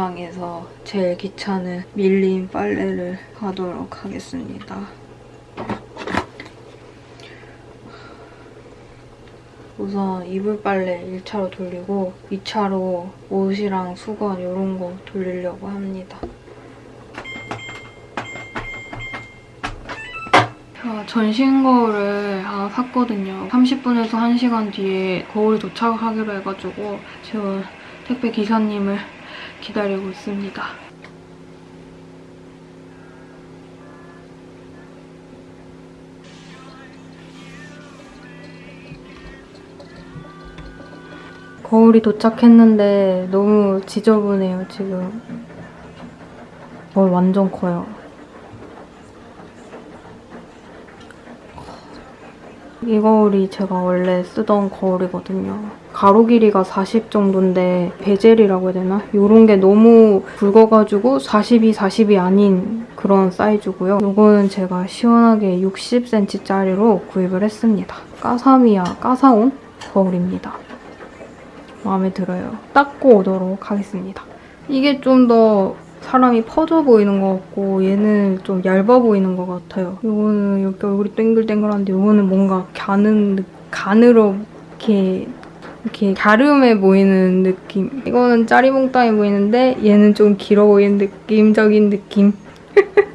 세상에서 제일 귀찮은 밀린 빨래를 하도록 하겠습니다. 우선 이불 빨래 1차로 돌리고 2차로 옷이랑 수건 이런 거 돌리려고 합니다. 전신 거울을 하나 샀거든요. 30분에서 1시간 뒤에 거울이 도착하기로 해가지고 지금 택배 기사님을 기다리고 있습니다. 거울이 도착했는데 너무 지저분해요, 지금. 어, 완전 커요. 이 거울이 제가 원래 쓰던 거울이거든요. 가로 길이가 40 정도인데 베젤이라고 해야 되나? 이런 게 너무 굵어가지고 40이 40이 아닌 그런 사이즈고요. 이거는 제가 시원하게 60cm짜리로 구입을 했습니다. 까사미야 까사온 거울입니다. 마음에 들어요. 닦고 오도록 하겠습니다. 이게 좀더 사람이 퍼져 보이는 것 같고 얘는 좀 얇아 보이는 것 같아요. 이거는 이렇게 얼굴이 땡글땡글한데 이거는 뭔가 가는 느- 가늘어 이렇게 이렇게 갸름해 보이는 느낌. 이거는 짜리몽땅해 보이는데 얘는 좀 길어 보이는 느낌적인 느낌.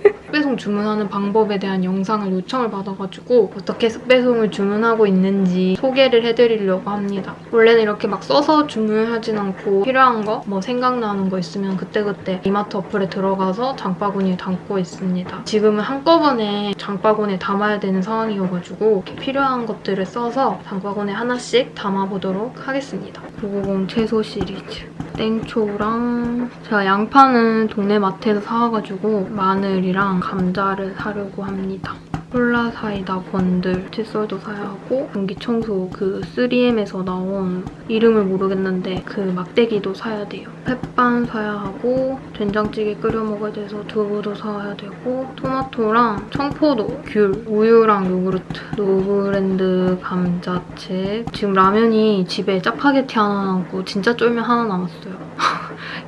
습배송 주문하는 방법에 대한 영상을 요청을 받아가지고 어떻게 습배송을 주문하고 있는지 소개를 해드리려고 합니다. 원래는 이렇게 막 써서 주문하진 않고 필요한 거, 뭐 생각나는 거 있으면 그때그때 이마트 어플에 들어가서 장바구니에 담고 있습니다. 지금은 한꺼번에 장바구니에 담아야 되는 상황이어가지고 필요한 것들을 써서 장바구니에 하나씩 담아보도록 하겠습니다. 990 채소 시리즈. 땡초랑 제가 양파는 동네 마트에서 사와가지고 마늘이랑 감자를 사려고 합니다. 콜라 사이다 번들 칫솔도 사야 하고 공기청소 그 3M에서 나온 이름을 모르겠는데 그 막대기도 사야 돼요. 햇반 사야 하고 된장찌개 끓여 먹어야 돼서 두부도 사야 되고 토마토랑 청포도, 귤, 우유랑 요구르트, 노브랜드 감자칩 지금 라면이 집에 짜파게티 하나 남고 진짜 쫄면 하나 남았어요.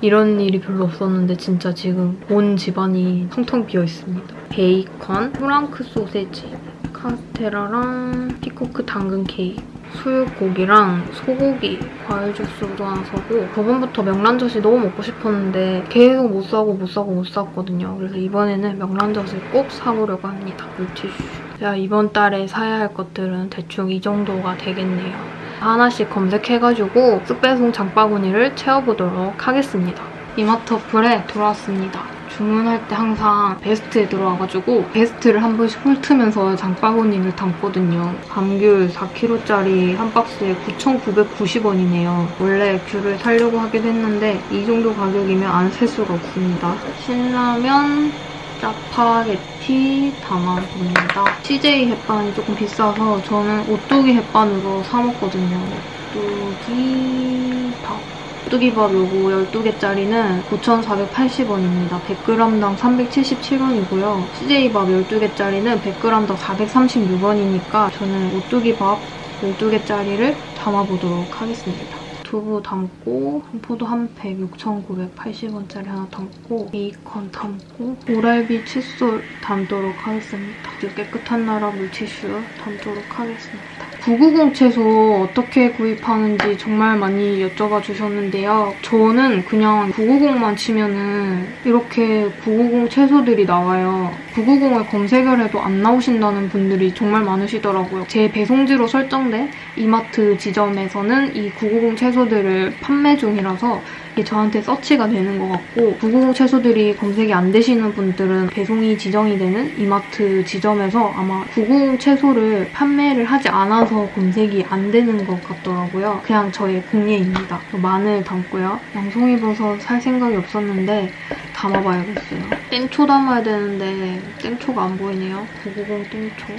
이런 일이 별로 없었는데 진짜 지금 온 집안이 텅텅 비어 있습니다. 베이컨, 프랑크 소세지, 카스테라랑 피코크 당근 케이크, 수육고기랑 소고기, 과일 주스도 하나 사고 저번부터 명란젓이 너무 먹고 싶었는데 계속 못 사고 못 사고 못 샀거든요. 그래서 이번에는 명란젓을 꼭 사보려고 합니다. 물티슈. 제가 이번 달에 사야 할 것들은 대충 이 정도가 되겠네요. 하나씩 검색해가지고 쓱배송 장바구니를 채워보도록 하겠습니다. 이마트 어플에 들어왔습니다. 주문할 때 항상 베스트에 들어와가지고 베스트를 한 번씩 훑으면서 장바구니를 담거든요. 감귤 4kg짜리 한 박스에 9,990원이네요. 원래 귤을 사려고 하기도 했는데 이 정도 가격이면 안 살 수가 없습니다. 신라면, 짜파게티 담아봅니다. CJ 햇반이 조금 비싸서 저는 오뚜기 햇반으로 사 먹거든요. 오뚜기 밥. 오뚜기밥 요거 12개짜리는 9,480원입니다. 100g당 377원이고요. CJ밥 12개짜리는 100g당 436원이니까 저는 오뚜기밥 12개짜리를 담아보도록 하겠습니다. 두부 담고 포도 한 팩 6,980원짜리 하나 담고 베이컨 담고 오랄비 칫솔 담도록 하겠습니다. 아주 깨끗한 나라 물티슈 담도록 하겠습니다. 990 채소 어떻게 구입하는지 정말 많이 여쭤봐 주셨는데요. 저는 그냥 990만 치면은 이렇게 990 채소들이 나와요. 990을 검색을 해도 안 나오신다는 분들이 정말 많으시더라고요. 제 배송지로 설정된 이마트 지점에서는 이 990 채소들을 판매 중이라서 이게 저한테 서치가 되는 것 같고 990 채소들이 검색이 안 되시는 분들은 배송이 지정이 되는 이마트 지점에서 아마 990 채소를 판매를 하지 않아서 검색이 안 되는 것 같더라고요. 그냥 저의 공예입니다. 마늘 담고요. 양송이버섯 살 생각이 없었는데 담아봐야겠어요. 땡초 담아야 되는데 땡초가 안 보이네요. 990 땡초.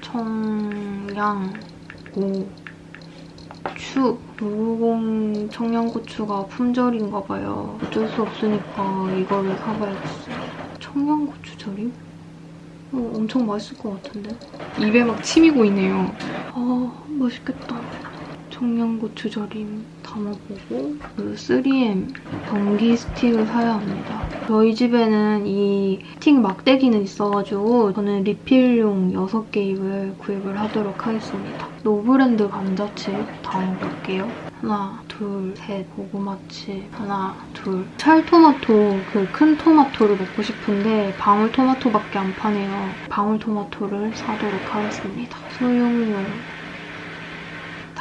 청양, 고, 추. 990 청양고추가 품절인가 봐요. 어쩔 수 없으니까 이거를 사봐야겠어요. 청양고추 절임? 어, 엄청 맛있을 것 같은데? 입에 막 침이 고이네요. 아, 맛있겠다. 청양고추 절임 담아보고 그 3M 전기 스틱을 사야 합니다. 저희 집에는 이 스틱 막대기는 있어가지고 저는 리필용 6개입을 구입을 하도록 하겠습니다. 노브랜드 감자칩 담아볼게요. 하나, 둘, 셋, 고구마칩. 하나, 둘. 찰토마토, 그 큰 토마토를 먹고 싶은데 방울토마토밖에 안 파네요. 방울토마토를 사도록 하겠습니다. 소용용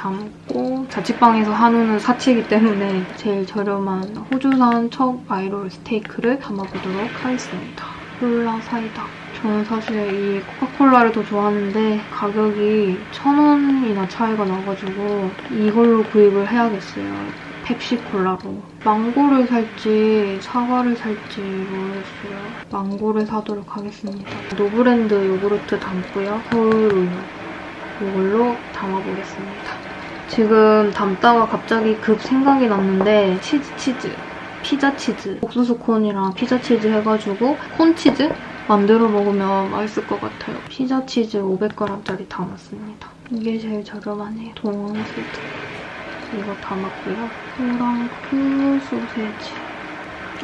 담고 자취방에서 한우는 사치이기 때문에 제일 저렴한 호주산 chuck eye roll 스테이크를 담아보도록 하겠습니다. 콜라 사이다. 저는 사실 이 코카콜라를 더 좋아하는데 가격이 천 원이나 차이가 나가지고 이걸로 구입을 해야겠어요. 펩시콜라로. 망고를 살지 사과를 살지 모르겠어요. 망고를 사도록 하겠습니다. 노브랜드 요구르트 담고요. 서울 우유. 이걸로 담아보겠습니다. 지금 담다가 갑자기 급 생각이 났는데 치즈 치즈 피자 치즈 옥수수 콘이랑 피자 치즈 해가지고 콘 치즈 만들어 먹으면 맛있을 것 같아요. 피자 치즈 500g짜리 담았습니다. 이게 제일 저렴하네요. 동원스드 이거 담았고요. 프랑크 소세지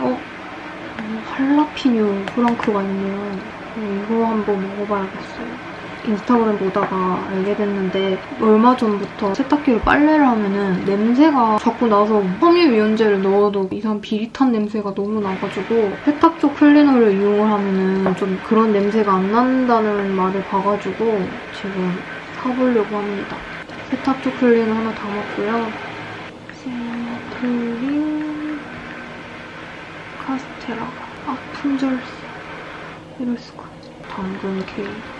어? 어, 할라피뇨 프랑크가 있네요. 이거 한번 먹어봐야겠어요. 인스타그램 보다가 알게 됐는데 얼마 전부터 세탁기로 빨래를 하면은 냄새가 자꾸 나서 섬유유연제를 넣어도 이상 비릿한 냄새가 너무 나가지고 세탁조 클리너를 이용을 하면은 좀 그런 냄새가 안 난다는 말을 봐가지고 지금 사보려고 합니다. 세탁조 클리너 하나 담았고요. 생크림 카스테라가 아 품절 이럴 수가 당근 케이크 음,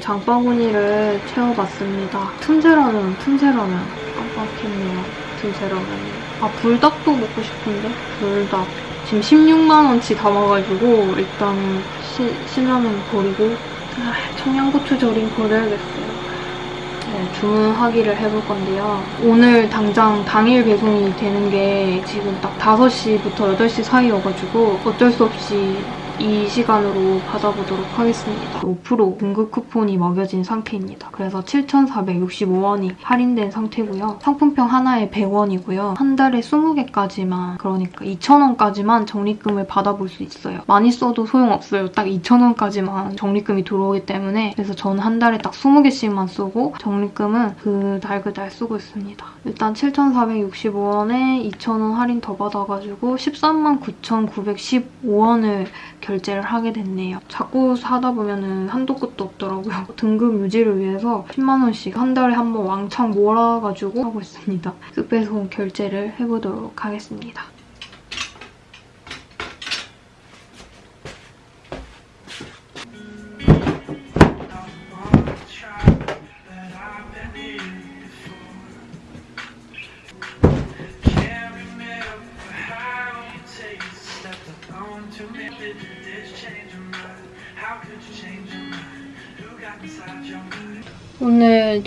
장바구니를 채워봤습니다. 틈새라면, 틈새라면. 깜빡했네요. 틈새라면. 아, 불닭도 먹고 싶은데? 불닭. 지금 16만원치 담아가지고 일단은 시, 신라면 버리고 아, 청양고추 절임 버려야겠어요. 네, 주문하기를 해볼 건데요. 오늘 당장 당일 배송이 되는 게 지금 딱 5시부터 8시 사이여가지고 어쩔 수 없이 이 시간으로 받아보도록 하겠습니다. 5% 공급 쿠폰이 먹여진 상태입니다. 그래서 7,465원이 할인된 상태고요. 상품평 하나에 100원이고요. 한 달에 20개까지만 그러니까 2,000원까지만 적립금을 받아볼 수 있어요. 많이 써도 소용없어요. 딱 2,000원까지만 적립금이 들어오기 때문에 그래서 저는 한 달에 딱 20개씩만 쓰고 적립금은 그달 그달 쓰고 있습니다. 일단 7,465원에 2,000원 할인 더 받아가지고 13만 9,915원을 결제를 하게 됐네요. 자꾸 사다 보면 한도 끝도 없더라고요. 등급 유지를 위해서 10만 원씩 한 달에 한 번 왕창 몰아가지고 하고 있습니다. 쓱배송 결제를 해보도록 하겠습니다.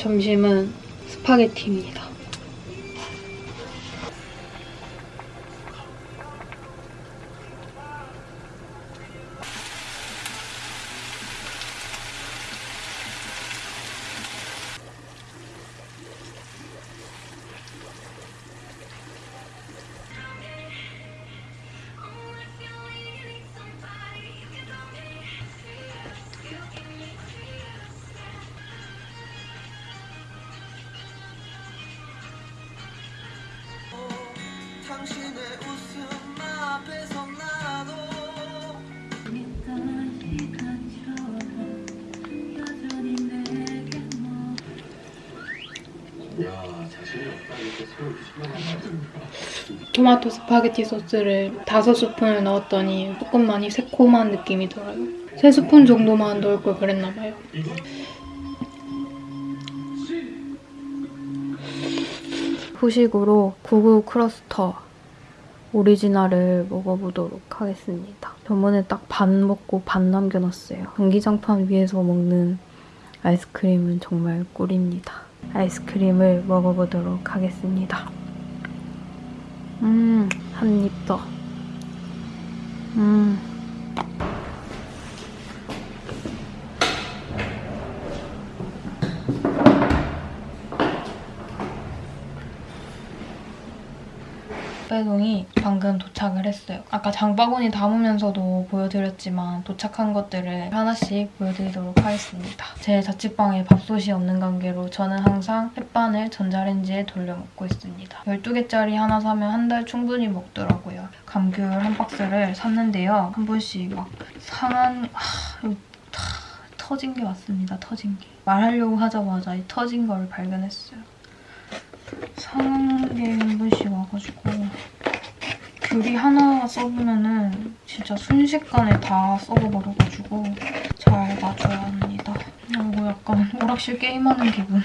점심은 스파게티입니다. 토마토 스파게티 소스를 다섯 스푼을 넣었더니 조금 많이 새콤한 느낌이 들어요. 세 스푼 정도만 넣을 걸 그랬나 봐요. 후식으로 구구 크러스터 오리지널을 먹어보도록 하겠습니다. 저번에 딱 반 먹고 반 남겨놨어요. 전기장판 위에서 먹는 아이스크림은 정말 꿀입니다. 아이스크림을 먹어보도록 하겠습니다. 음, 한 입 더. 음. 배송이 방금 도착을 했어요. 아까 장바구니 담으면서도 보여드렸지만 도착한 것들을 하나씩 보여드리도록 하겠습니다. 제 자취방에 밥솥이 없는 관계로 저는 항상 햇반을 전자레인지에 돌려 먹고 있습니다. 12개짜리 하나 사면 한 달 충분히 먹더라고요. 감귤 한 박스를 샀는데요. 한 번씩 막 상한... 하, 터진 게 왔습니다. 터진 게. 말하려고 하자마자 이 터진 걸 발견했어요. 상한 게한 번씩 와가지고 귤이 하나 썩으면은 진짜 순식간에 다 썩어버려가지고 잘 놔줘야 합니다. 그리고 약간 오락실 게임하는 기분.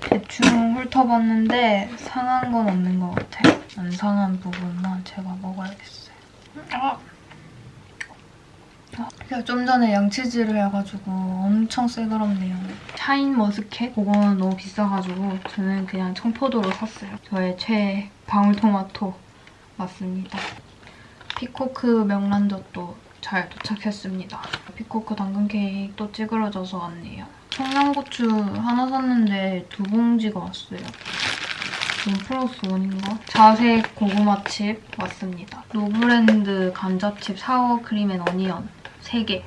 대충 훑어봤는데 상한 건 없는 것 같아요. 안 상한 부분만 제가 먹어야겠어요. 아! 제가 좀 전에 양치질을 해가지고 엄청 새그럽네요. 샤인 머스켓? 그거는 너무 비싸가지고 저는 그냥 청포도로 샀어요. 저의 최애 방울토마토 맞습니다. 피코크 명란젓도 잘 도착했습니다. 피코크 당근 케이크도 찌그러져서 왔네요. 청양고추 하나 샀는데 두 봉지가 왔어요. one plus one인가? 자색 고구마칩 왔습니다. 노브랜드 감자칩 sour cream and onion 3개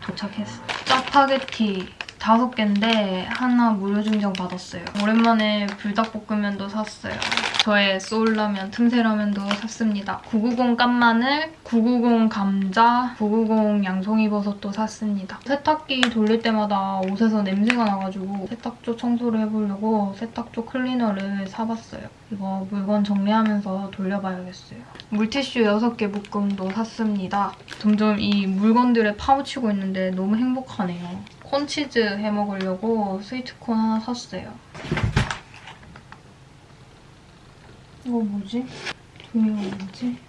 도착했어요. 짜파게티 5개인데 하나 무료 증정 받았어요. 오랜만에 불닭볶음면도 샀어요. 저의 soul라면, 틈새라면도 샀습니다. 990 깐마늘, 990 감자, 990 양송이버섯도 샀습니다. 세탁기 돌릴 때마다 옷에서 냄새가 나가지고 세탁조 청소를 해보려고 세탁조 클리너를 사봤어요. 이거 물건 정리하면서 돌려봐야겠어요. 물티슈 6개 묶음도 샀습니다. 점점 이 물건들에 파묻히고 있는데 너무 행복하네요. 콘치즈 해먹으려고 스위트콘 하나 샀어요. 이거 뭐지? 종이가 뭐지?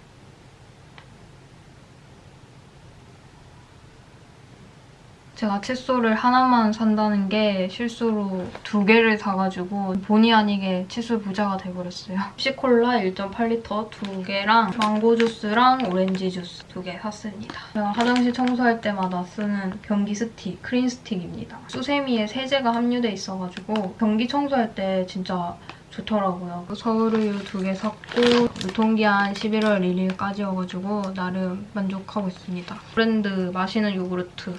제가 칫솔을 하나만 산다는 게 실수로 두 개를 사가지고 본의 아니게 칫솔 부자가 돼버렸어요. 펩시콜라 1.8리터 두 개랑 망고 주스랑 오렌지 주스 두 개 샀습니다. 제가 화장실 청소할 때마다 쓰는 변기 스틱, 크린 스틱입니다. 수세미에 세제가 함유돼 있어가지고 변기 청소할 때 진짜 좋더라고요. 서울우유 두 개 샀고 유통기한 11월 1일까지여가지고 나름 만족하고 있습니다. 브랜드 마시는 요구르트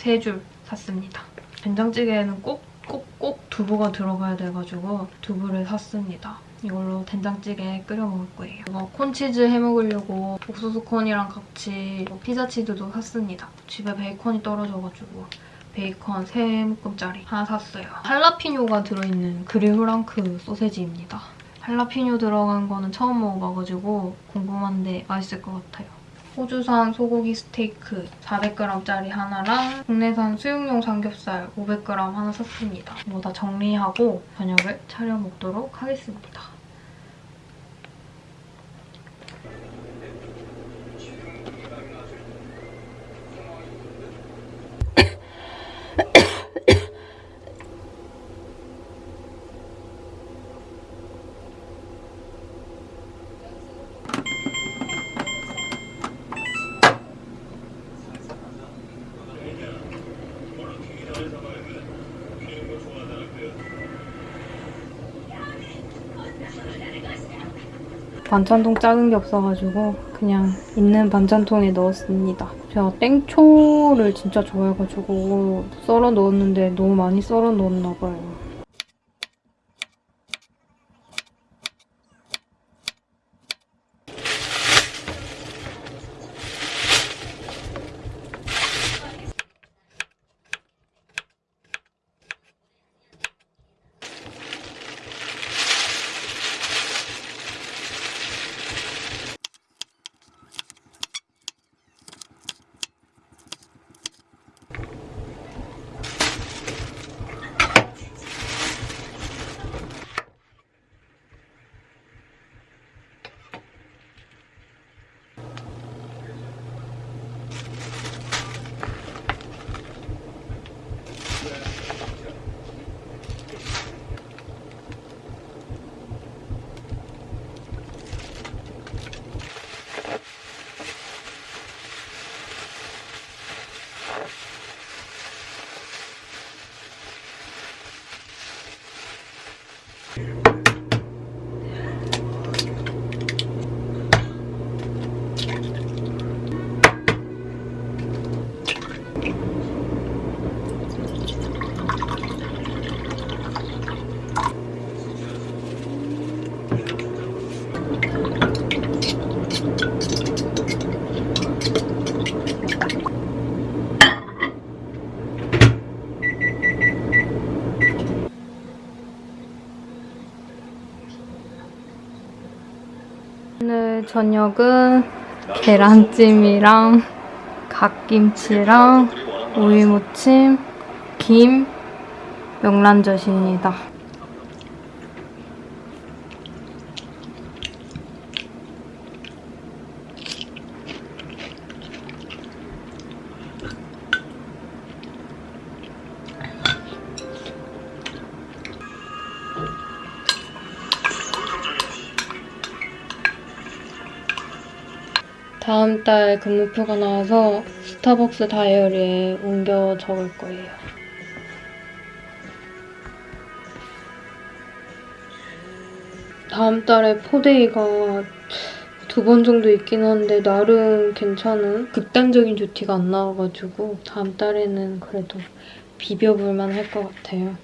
세 줄 샀습니다. 된장찌개에는 꼭 꼭꼭 두부가 들어가야 돼가지고 두부를 샀습니다. 이걸로 된장찌개 끓여 먹을 거예요. 이거 콘치즈 해먹으려고 옥수수 콘이랑 같이 피자 치즈도 샀습니다. 집에 베이컨이 떨어져가지고 베이컨 3묶음짜리 하나 샀어요. 할라피뇨가 들어있는 그릴 후랑크 소세지입니다. 할라피뇨 들어간 거는 처음 먹어봐가지고 궁금한데 맛있을 것 같아요. 호주산 소고기 스테이크 400g짜리 하나랑 국내산 수육용 삼겹살 500g 하나 샀습니다. 이거 다 정리하고 저녁을 차려 먹도록 하겠습니다. 반찬통 작은 게 없어가지고 그냥 있는 반찬통에 넣었습니다. 제가 땡초를 진짜 좋아해가지고 썰어 넣었는데 너무 많이 썰어 넣었나 봐요. 저녁은 계란찜이랑 갓김치랑 오이무침, 김, 명란젓입니다. 다음 달 근무표가 나와서 스타벅스 다이어리에 옮겨 적을 거예요. 다음 달에 포데이가 두 번 정도 있긴 한데 나름 괜찮은 극단적인 듀티가 안 나와가지고 다음 달에는 그래도 비벼볼만 할 것 같아요.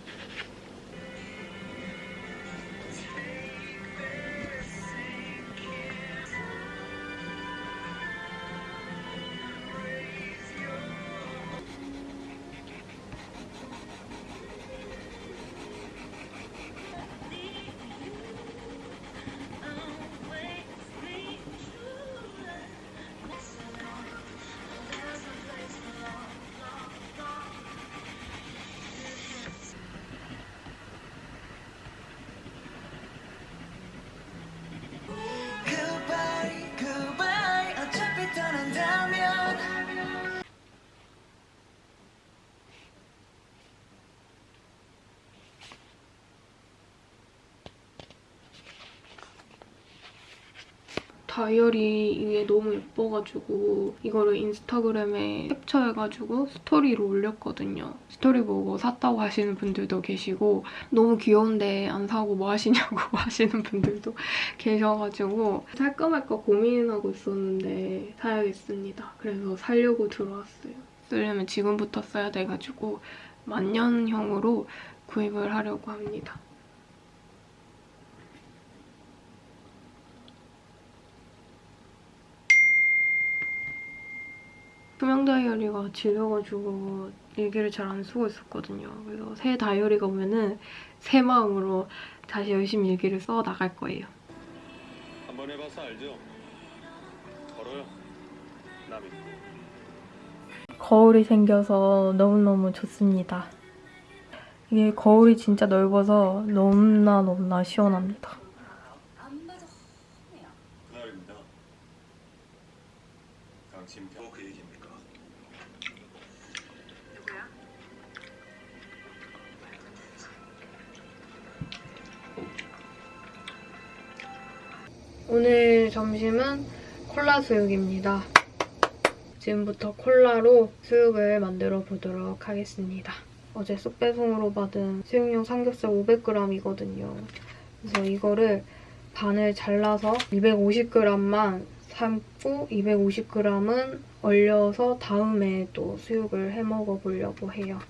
다이어리 이게 너무 예뻐가지고 이거를 인스타그램에 캡처해가지고 스토리로 올렸거든요. 스토리 보고 샀다고 하시는 분들도 계시고 너무 귀여운데 안 사고 뭐 하시냐고 하시는 분들도 계셔가지고 살까 말까 고민하고 있었는데 사야겠습니다. 그래서 살려고 들어왔어요. 쓰려면 지금부터 써야 돼가지고 만년형으로 구입을 하려고 합니다. 투명 다이어리가 질려가지고 일기를 잘 안 쓰고 있었거든요. 그래서 새 다이어리가 오면은 새 마음으로 다시 열심히 일기를 써 나갈 거예요. 한번 해봐서 알죠? 걸어요. 나 믿고. 거울이 생겨서 너무너무 좋습니다. 이게 거울이 진짜 넓어서 너무나 너무나 시원합니다. 오늘 점심은 콜라 수육입니다. 지금부터 콜라로 수육을 만들어 보도록 하겠습니다. 어제 쑥배송으로 받은 수육용 삼겹살 500g이거든요. 그래서 이거를 반을 잘라서 250g만 삶고 250g은 얼려서 다음에 또 수육을 해 먹어 보려고 해요.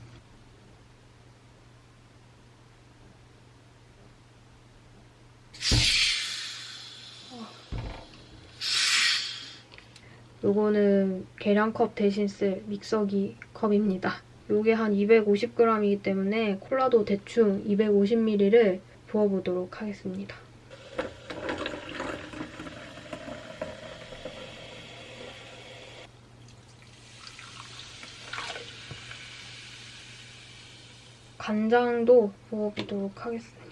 요거는 계량컵 대신 쓸 믹서기 컵입니다. 요게 한 250g이기 때문에 콜라도 대충 250ml를 부어보도록 하겠습니다. 간장도 부어보도록 하겠습니다.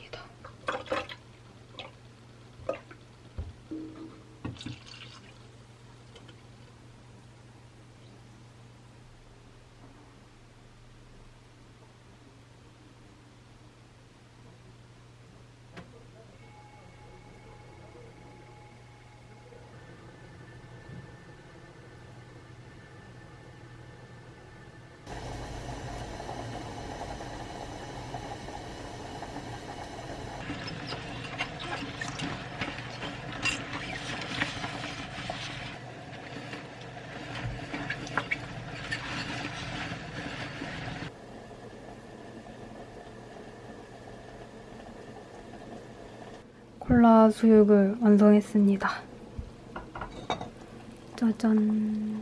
콜라 수육을 완성했습니다. 짜잔.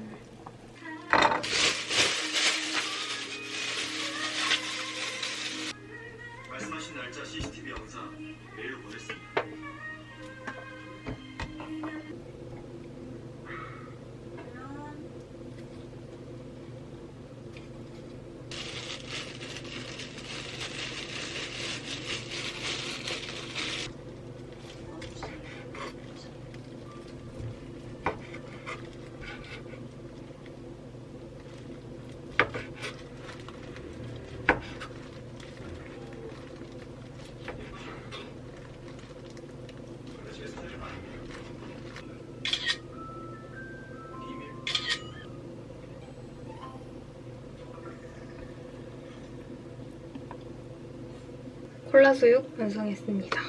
콜라수육 완성했습니다.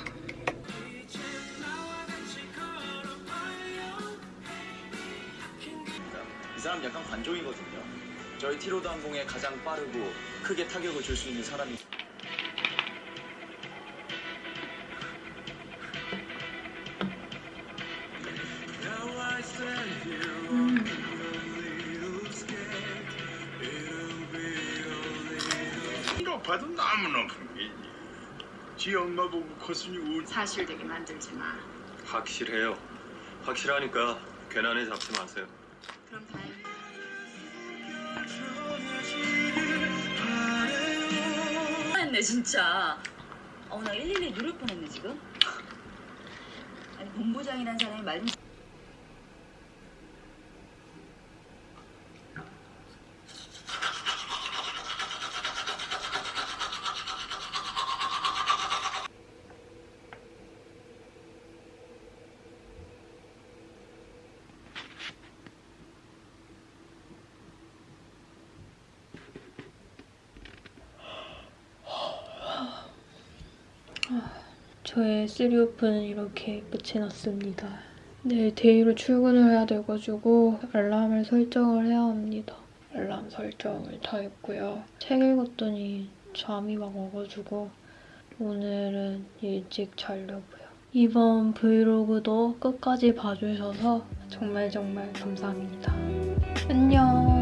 이 사람 약간 관종이거든요. 저희 티로드 항공에 가장 빠르고 크게 타격을 줄 수 있는 사람이 높아도 너무 높은 게 지 엄마 보고 코순이 울 사실 되게 만들지 마. 확실해요. 확실하니까 괜한에 잡지 마세요. 그럼 다행이다. 했네 진짜. 어나 112 누를 뻔했네 지금. 아니 본부장이란 사람이 말 좀. 저의 three off는 이렇게 끝이 났습니다. 내일 day로 출근을 해야 돼가지고 알람을 설정을 해야 합니다. 알람 설정을 다 했고요. 책 읽었더니 잠이 막 와가지고 오늘은 일찍 자려고요. 이번 브이로그도 끝까지 봐주셔서 정말 정말 감사합니다. 안녕.